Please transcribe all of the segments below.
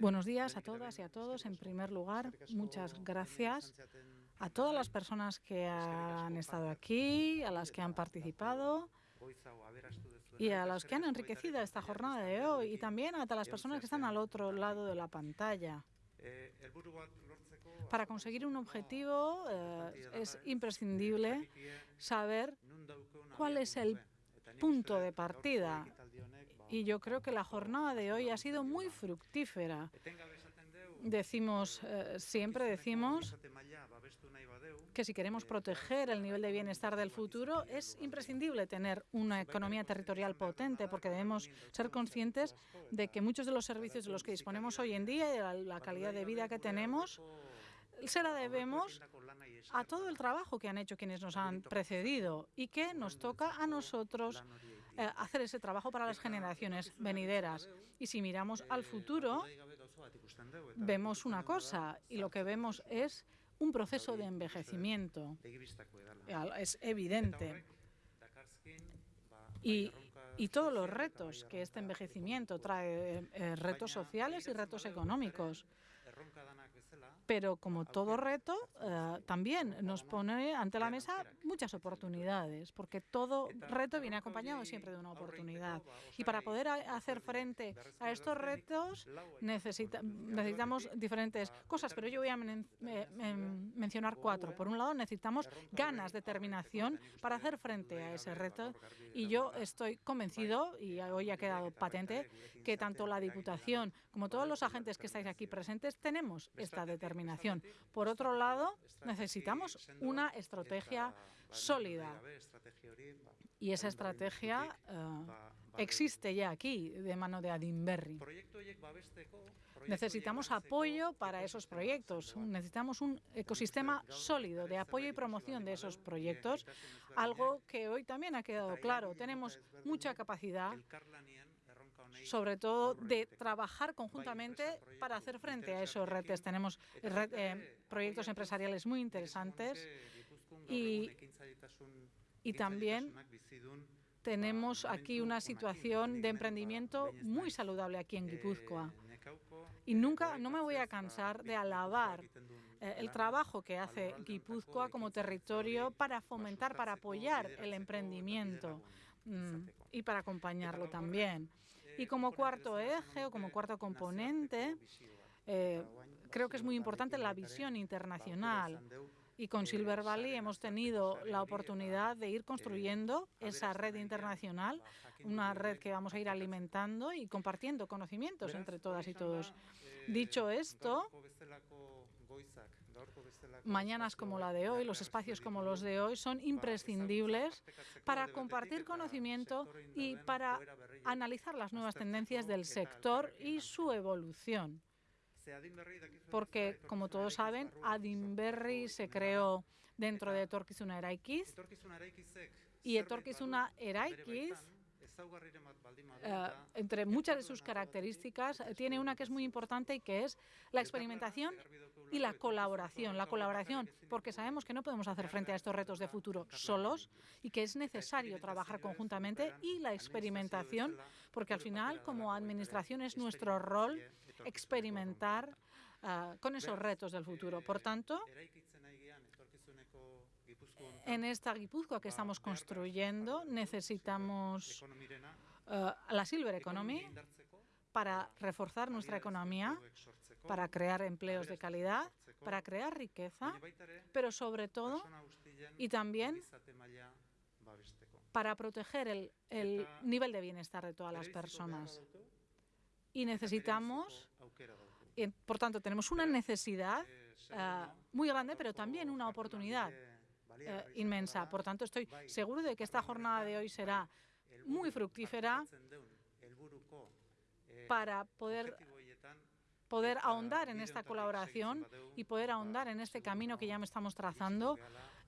Buenos días a todas y a todos. En primer lugar, muchas gracias a todas las personas que han estado aquí, a las que han participado y a los que han enriquecido esta jornada de hoy y también a todas las personas que están al otro lado de la pantalla. Para conseguir un objetivo eh, es imprescindible saber cuál es el punto de partida. Y yo creo que la jornada de hoy ha sido muy fructífera. Decimos, eh, siempre decimos que si queremos proteger el nivel de bienestar del futuro es imprescindible tener una economía territorial potente porque debemos ser conscientes de que muchos de los servicios de los que disponemos hoy en día y la calidad de vida que tenemos se la debemos a todo el trabajo que han hecho quienes nos han precedido y que nos toca a nosotros eh, hacer ese trabajo para las generaciones venideras. Y si miramos al futuro, vemos una cosa, y lo que vemos es un proceso de envejecimiento. Es evidente. Y, y, todos los retos que este envejecimiento trae, eh, retos sociales y retos económicos. Pero como todo reto, eh, también nos pone ante la mesa muchas oportunidades, porque todo reto viene acompañado siempre de una oportunidad. Y para poder hacer frente a estos retos necesitamos diferentes cosas, pero yo voy a mencionar cuatro. Por un lado, necesitamos ganas, determinación para hacer frente a ese reto. Y yo estoy convencido, y hoy ha quedado patente, que tanto la Diputación como todos los agentes que estáis aquí presentes tenemos esta determinación. Por otro lado, necesitamos una estrategia sólida. Y esa estrategia eh, existe ya aquí, de mano de Adinberry. Necesitamos apoyo para esos proyectos. Necesitamos un ecosistema sólido de apoyo y promoción de esos proyectos, algo que hoy también ha quedado claro. Tenemos mucha capacidad sobre todo de trabajar conjuntamente para hacer frente a esos retos. Tenemos eh, proyectos empresariales muy interesantes y, y también tenemos aquí una situación de emprendimiento muy saludable aquí en Guipúzcoa. Y nunca, no me voy a cansar de alabar eh, el trabajo que hace Guipúzcoa como territorio para fomentar, para apoyar el emprendimiento mm, y para acompañarlo también. Y como cuarto eje o como cuarto componente, eh, creo que es muy importante la visión internacional. Y con Silver Valley hemos tenido la oportunidad de ir construyendo esa red internacional, una red que vamos a ir alimentando y compartiendo conocimientos entre todas y todos. Dicho esto, mañanas como la de hoy, los espacios como los de hoy, son imprescindibles para compartir conocimiento y para analizar las nuevas tendencias del sector y su evolución. Porque, como todos saben, Adinberry se creó dentro de Etorkizuna Eraikiz, y Etorkizuna Eraikiz eh, entre muchas de sus características, eh, tiene una que es muy importante y que es la experimentación y la colaboración. La colaboración, porque sabemos que no podemos hacer frente a estos retos de futuro solos y que es necesario trabajar conjuntamente y la experimentación, porque al final, como administración, es nuestro rol experimentar uh, con esos retos del futuro. Por tanto, en esta Guipúzcoa que estamos construyendo necesitamos uh, la Silver Economy para reforzar nuestra economía, para crear empleos de calidad, para crear riqueza, pero sobre todo y también para proteger el, el nivel de bienestar de todas las personas. Y necesitamos, por tanto, tenemos una necesidad uh, muy grande, pero también una oportunidad uh, inmensa. Por tanto, estoy seguro de que esta jornada de hoy será muy fructífera para poder poder ahondar en esta colaboración y poder ahondar en este camino que ya me estamos trazando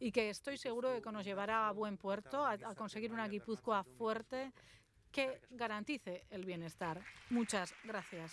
y que estoy seguro de que nos llevará a buen puerto, a, a conseguir una Guipúzcoa fuerte que garantice el bienestar. Muchas gracias.